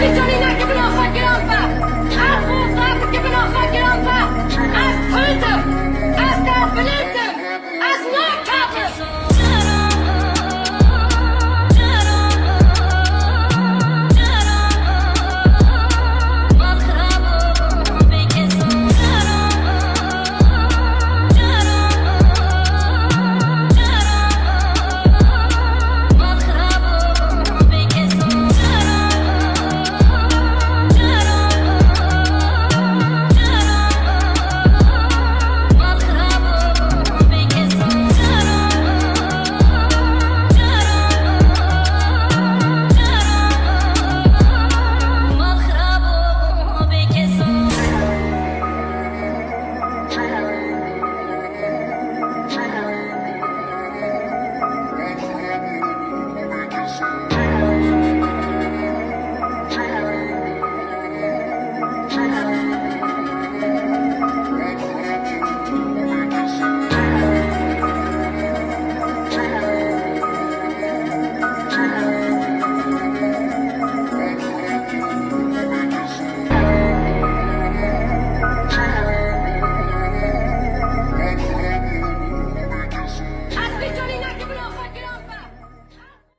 Johnny, no!